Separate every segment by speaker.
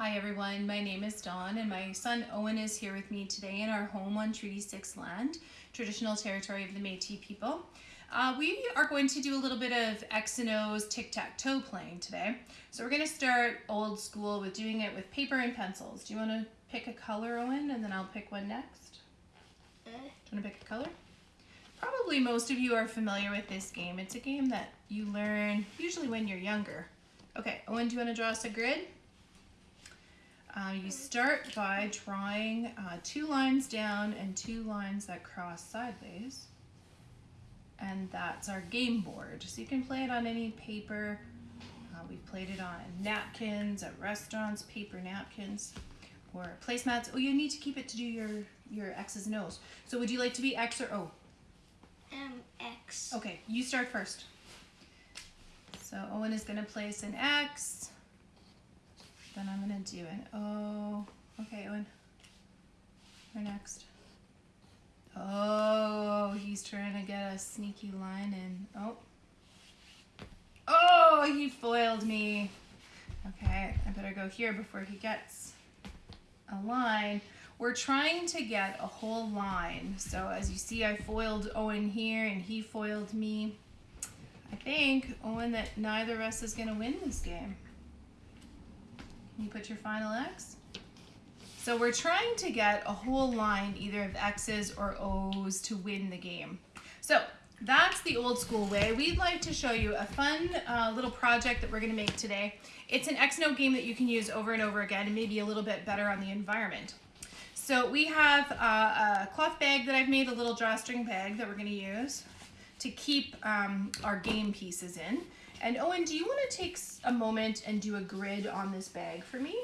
Speaker 1: Hi everyone, my name is Dawn and my son Owen is here with me today in our home on Treaty 6 land, traditional territory of the Métis people. Uh, we are going to do a little bit of X and O's tic-tac-toe playing today. So we're going to start old school with doing it with paper and pencils. Do you want to pick a color, Owen, and then I'll pick one next?
Speaker 2: Uh,
Speaker 1: Do you want to pick a color? Probably most of you are familiar with this game. It's a game that you learn usually when you're younger. Okay, Owen, do you want to draw us a grid? Uh, you start by drawing uh, two lines down and two lines that cross sideways. And that's our game board. So you can play it on any paper. Uh, we've played it on napkins at restaurants, paper napkins, or placemats. Oh, you need to keep it to do your, your X's and O's. So would you like to be X or O?
Speaker 2: um, X.
Speaker 1: Okay, you start first. So Owen is gonna place an X. Then I'm gonna do an O. Oh, okay, Owen. You're next. Oh, he's trying to get a sneaky line in. Oh. Oh, he foiled me. Okay, I better go here before he gets a line. We're trying to get a whole line. So as you see, I foiled Owen here and he foiled me. I think, Owen, that neither of us is gonna win this game. You put your final X? So we're trying to get a whole line either of X's or O's to win the game. So that's the old school way. We'd like to show you a fun uh, little project that we're gonna make today. It's an X and O game that you can use over and over again and maybe a little bit better on the environment. So we have uh, a cloth bag that I've made, a little drawstring bag that we're gonna use to keep um, our game pieces in. And Owen, do you wanna take a moment and do a grid on this bag for me?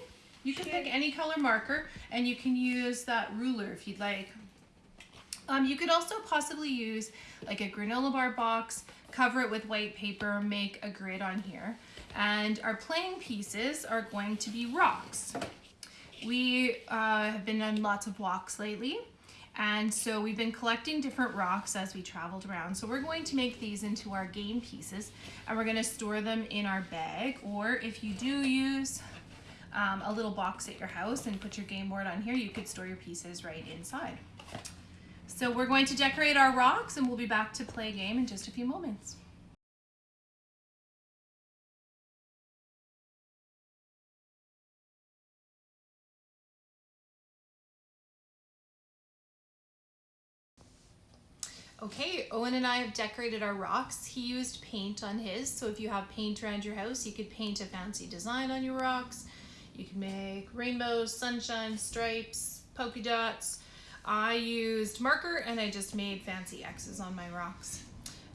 Speaker 1: You can pick any color marker and you can use that ruler if you'd like. Um, you could also possibly use like a granola bar box, cover it with white paper, make a grid on here. And our playing pieces are going to be rocks. We uh, have been on lots of walks lately. And so we've been collecting different rocks as we traveled around. So we're going to make these into our game pieces and we're gonna store them in our bag. Or if you do use um, a little box at your house and put your game board on here, you could store your pieces right inside. So we're going to decorate our rocks and we'll be back to play a game in just a few moments. Okay, Owen and I have decorated our rocks. He used paint on his, so if you have paint around your house, you could paint a fancy design on your rocks. You can make rainbows, sunshine, stripes, polka dots. I used marker and I just made fancy X's on my rocks.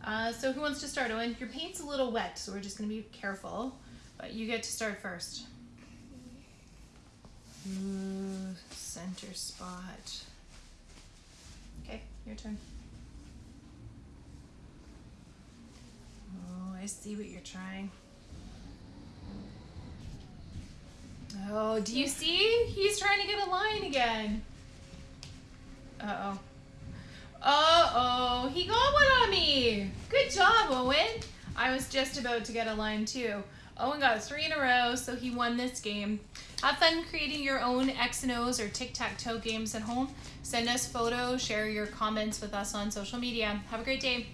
Speaker 1: Uh, so who wants to start, Owen? Your paint's a little wet, so we're just gonna be careful, but you get to start first. Ooh, center spot. Okay, your turn. Oh, I see what you're trying. Oh, do you see? He's trying to get a line again. Uh-oh. Uh-oh, he got one on me. Good job, Owen. I was just about to get a line too. Owen got three in a row, so he won this game. Have fun creating your own X and O's or tic-tac-toe games at home. Send us photos, share your comments with us on social media. Have a great day.